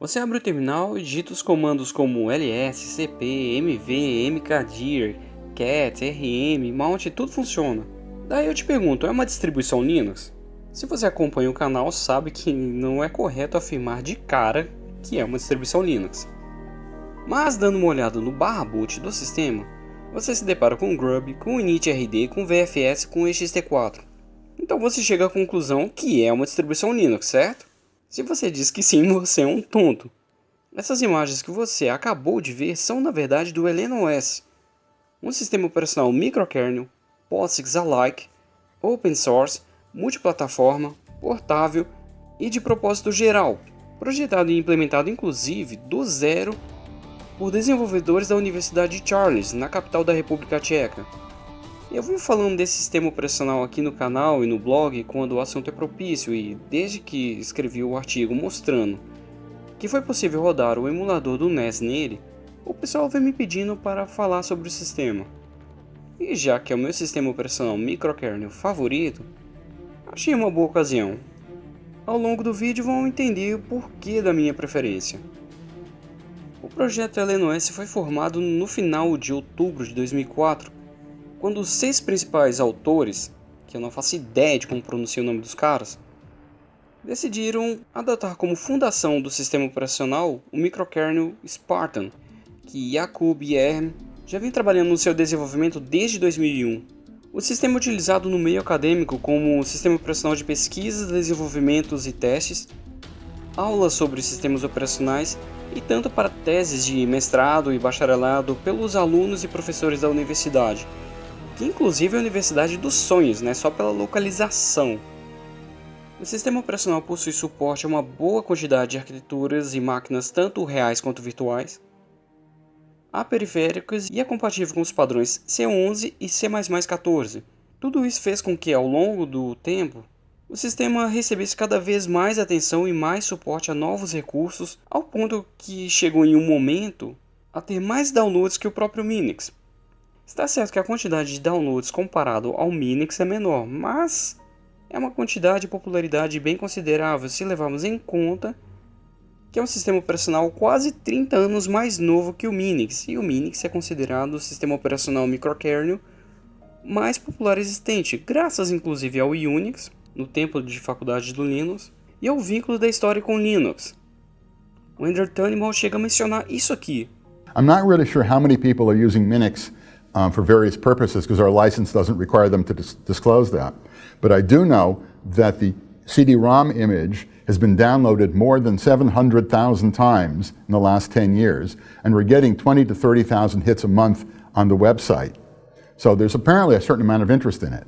Você abre o terminal e digita os comandos como ls, cp, mv, mkdir, cat, rm, mount, tudo funciona. Daí eu te pergunto, é uma distribuição Linux? Se você acompanha o canal sabe que não é correto afirmar de cara que é uma distribuição Linux. Mas dando uma olhada no barra boot do sistema, você se depara com Grub, com initrd, com VFS, com ext4. Então você chega à conclusão que é uma distribuição Linux, certo? Se você diz que sim, você é um tonto. Essas imagens que você acabou de ver são na verdade do OS, um sistema operacional microkernel, POSIX alike, open source, multiplataforma, portável e de propósito geral, projetado e implementado inclusive do zero por desenvolvedores da Universidade de Charles, na capital da República Tcheca. Eu vim falando desse sistema operacional aqui no canal e no blog quando o assunto é propício e desde que escrevi o artigo mostrando que foi possível rodar o emulador do NES nele, o pessoal vem me pedindo para falar sobre o sistema. E já que é o meu sistema operacional microkernel favorito, achei uma boa ocasião. Ao longo do vídeo vão entender o porquê da minha preferência. O projeto LNOS foi formado no final de outubro de 2004, quando os seis principais autores, que eu não faço ideia de como pronunciar o nome dos caras, decidiram adotar como fundação do sistema operacional o microkernel Spartan, que Jakub e Erm já vem trabalhando no seu desenvolvimento desde 2001. O sistema é utilizado no meio acadêmico como sistema operacional de pesquisas, desenvolvimentos e testes, aulas sobre sistemas operacionais e tanto para teses de mestrado e bacharelado pelos alunos e professores da universidade, que inclusive é a Universidade dos Sonhos, né, só pela localização. O sistema operacional possui suporte a uma boa quantidade de arquiteturas e máquinas tanto reais quanto virtuais, há periféricos e é compatível com os padrões C11 e C++14. Tudo isso fez com que, ao longo do tempo, o sistema recebesse cada vez mais atenção e mais suporte a novos recursos, ao ponto que chegou em um momento a ter mais downloads que o próprio Minix. Está certo que a quantidade de downloads comparado ao Minix é menor, mas é uma quantidade de popularidade bem considerável se levarmos em conta que é um sistema operacional quase 30 anos mais novo que o Minix, e o Minix é considerado o sistema operacional microkernel mais popular existente, graças inclusive ao Unix, no tempo de faculdade do Linux, e ao vínculo da história com Linux. O Ender chega a mencionar isso aqui. I'm not really sure how many people are using Minix um, for various purposes because our license doesn't require them to dis disclose that. But I do know that the CD-ROM image has been downloaded more than 700,000 times in the last 10 years, and we're getting 20 to 30,000 hits a month on the website. So there's apparently a certain amount of interest in it.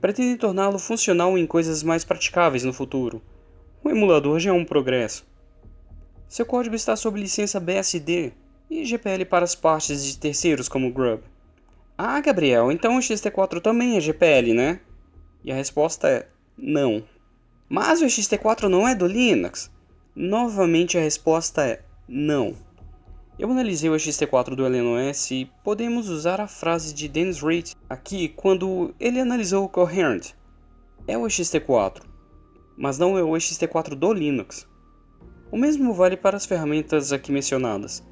Pretende torná-lo funcional em coisas mais praticáveis no futuro. O emulador já é um progresso. Seu código está sob licença BSD e GPL para as partes de terceiros como Grub. Ah, Gabriel, então o XT4 também é GPL, né? E a resposta é não. Mas o XT4 não é do Linux? Novamente a resposta é não. Eu analisei o XT4 do LNOS e podemos usar a frase de Dennis Reed aqui quando ele analisou o Coherent. É o XT4, mas não é o XT4 do Linux. O mesmo vale para as ferramentas aqui mencionadas.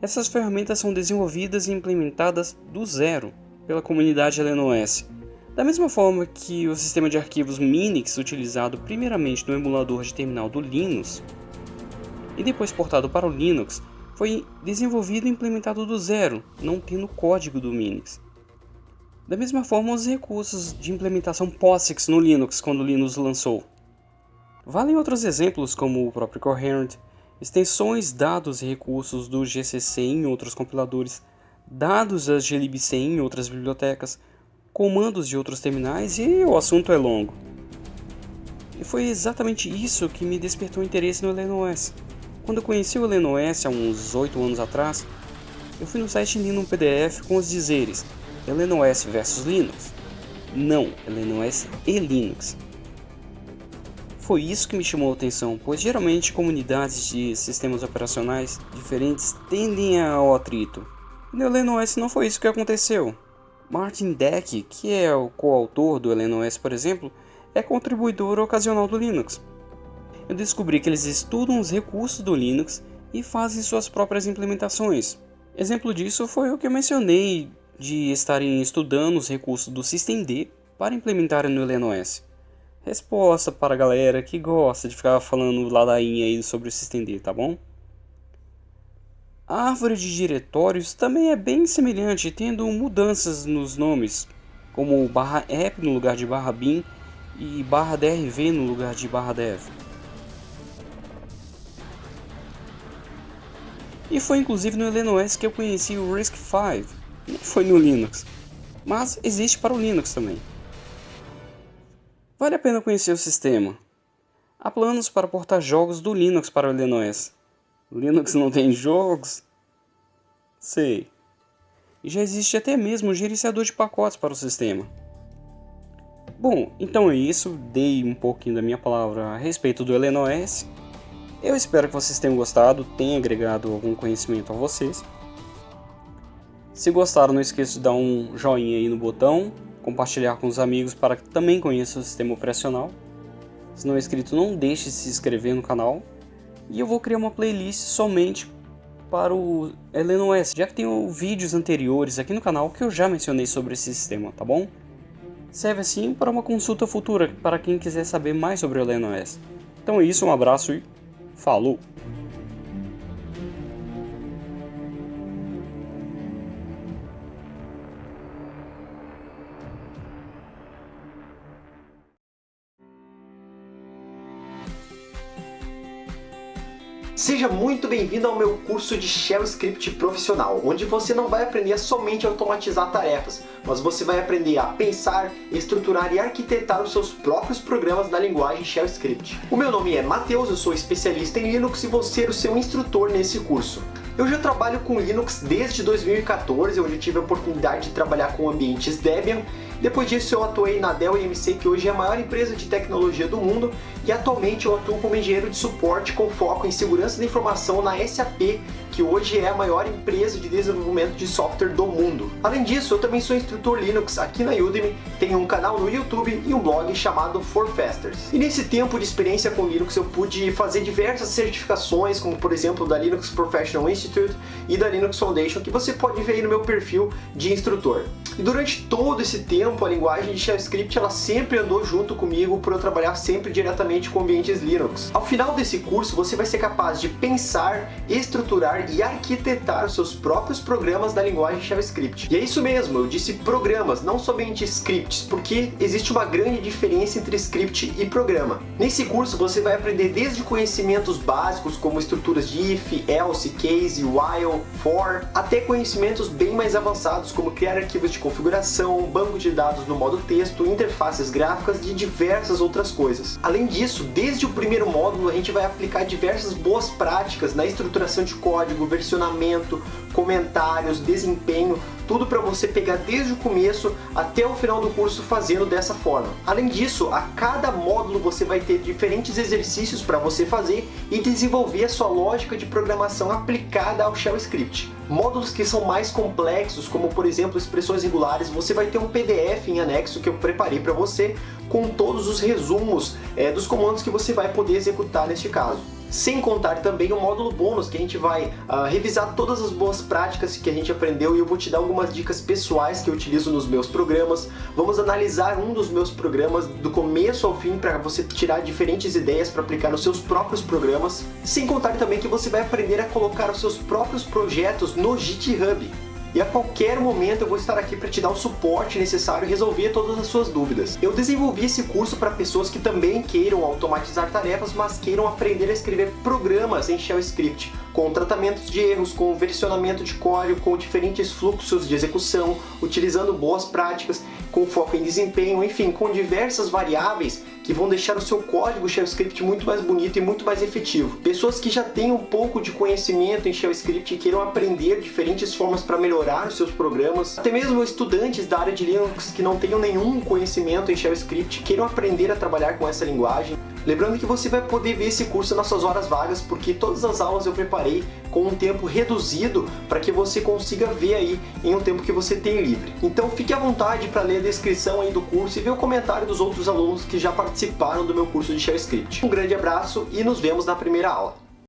Essas ferramentas são desenvolvidas e implementadas do zero pela comunidade LNOS. Da mesma forma que o sistema de arquivos Minix utilizado primeiramente no emulador de terminal do Linux e depois portado para o Linux foi desenvolvido e implementado do zero, não tendo código do Minix. Da mesma forma, os recursos de implementação POSIX no Linux quando o Linux lançou. Valem outros exemplos como o próprio Coherent, extensões, dados e recursos do GCC em outros compiladores, dados da glibc em outras bibliotecas, comandos de outros terminais e o assunto é longo. E foi exatamente isso que me despertou interesse no LNOS. Quando eu conheci o LNOS há uns 8 anos atrás, eu fui no site li um PDF com os dizeres LNOS versus Linux. Não, LNOS e Linux. Foi isso que me chamou a atenção, pois geralmente comunidades de sistemas operacionais diferentes tendem ao atrito. No LNOS não foi isso que aconteceu. Martin Deck, que é o coautor do LNOS por exemplo, é contribuidor ocasional do Linux. eu descobri que eles estudam os recursos do Linux e fazem suas próprias implementações. Exemplo disso foi o que eu mencionei de estarem estudando os recursos do systemd para implementar no LeNOS. Resposta para a galera que gosta de ficar falando ladainha aí sobre o systemd, tá bom? A árvore de diretórios também é bem semelhante, tendo mudanças nos nomes, como barra app no lugar de barra bin e barra drv no lugar de barra dev. E foi inclusive no LeNOS que eu conheci o RISC-V, não foi no Linux, mas existe para o Linux também. Vale a pena conhecer o sistema. Há planos para portar jogos do Linux para o LeNOS, Linux não tem jogos? Sei. E já existe até mesmo um gerenciador de pacotes para o sistema. Bom, então é isso. Dei um pouquinho da minha palavra a respeito do LeNOS. Eu espero que vocês tenham gostado, tenha agregado algum conhecimento a vocês. Se gostaram, não esqueça de dar um joinha aí no botão, compartilhar com os amigos para que também conheçam o sistema operacional. Se não é inscrito, não deixe de se inscrever no canal e eu vou criar uma playlist somente para o LNOS, já que tenho vídeos anteriores aqui no canal que eu já mencionei sobre esse sistema, tá bom? Serve assim para uma consulta futura para quem quiser saber mais sobre o LNOS. Então é isso, um abraço e falou! Seja muito bem-vindo ao meu curso de Shell Script Profissional, onde você não vai aprender somente a automatizar tarefas, mas você vai aprender a pensar, estruturar e arquitetar os seus próprios programas na linguagem Shell Script. O meu nome é Matheus, eu sou especialista em Linux e vou ser o seu instrutor nesse curso. Eu já trabalho com Linux desde 2014, onde tive a oportunidade de trabalhar com ambientes Debian depois disso eu atuei na Dell EMC, que hoje é a maior empresa de tecnologia do mundo, e atualmente eu atuo como engenheiro de suporte com foco em segurança da informação na SAP, que hoje é a maior empresa de desenvolvimento de software do mundo. Além disso, eu também sou instrutor Linux aqui na Udemy, tenho um canal no YouTube e um blog chamado Forfasters. E nesse tempo de experiência com Linux eu pude fazer diversas certificações, como por exemplo da Linux Professional Institute e da Linux Foundation, que você pode ver aí no meu perfil de instrutor. E durante todo esse tempo, a linguagem de Shell Script ela sempre andou junto comigo por eu trabalhar sempre diretamente com ambientes Linux. Ao final desse curso, você vai ser capaz de pensar, estruturar e arquitetar seus próprios programas da linguagem Shell Script. E é isso mesmo, eu disse programas, não somente scripts, porque existe uma grande diferença entre script e programa. Nesse curso você vai aprender desde conhecimentos básicos como estruturas de if, else, case, while, for, até conhecimentos bem mais avançados como criar arquivos de configuração, banco de dados no modo texto, interfaces gráficas e diversas outras coisas. Além disso, desde o primeiro módulo a gente vai aplicar diversas boas práticas na estruturação de código, versionamento, comentários, desempenho, tudo para você pegar desde o começo até o final do curso fazendo dessa forma. Além disso, a cada módulo você vai ter diferentes exercícios para você fazer e desenvolver a sua lógica de programação aplicada ao Shell Script. Módulos que são mais complexos, como por exemplo expressões regulares, você vai ter um PDF em anexo que eu preparei para você com todos os resumos é, dos comandos que você vai poder executar neste caso. Sem contar também o módulo bônus, que a gente vai uh, revisar todas as boas práticas que a gente aprendeu e eu vou te dar algumas dicas pessoais que eu utilizo nos meus programas. Vamos analisar um dos meus programas do começo ao fim para você tirar diferentes ideias para aplicar nos seus próprios programas. Sem contar também que você vai aprender a colocar os seus próprios projetos no GitHub e a qualquer momento eu vou estar aqui para te dar o suporte necessário e resolver todas as suas dúvidas. Eu desenvolvi esse curso para pessoas que também queiram automatizar tarefas, mas queiram aprender a escrever programas em Shell Script, com tratamentos de erros, com versionamento de código, com diferentes fluxos de execução, utilizando boas práticas, com foco em desempenho, enfim, com diversas variáveis que vão deixar o seu código JavaScript muito mais bonito e muito mais efetivo. Pessoas que já têm um pouco de conhecimento em JavaScript e queiram aprender diferentes formas para melhorar os seus programas, até mesmo estudantes da área de Linux que não tenham nenhum conhecimento em JavaScript queiram aprender a trabalhar com essa linguagem. Lembrando que você vai poder ver esse curso nas suas horas vagas, porque todas as aulas eu preparei com um tempo reduzido para que você consiga ver aí em um tempo que você tem livre. Então fique à vontade para ler a descrição aí do curso e ver o comentário dos outros alunos que já participaram participaram do meu curso de ShareScript. Um grande abraço e nos vemos na primeira aula.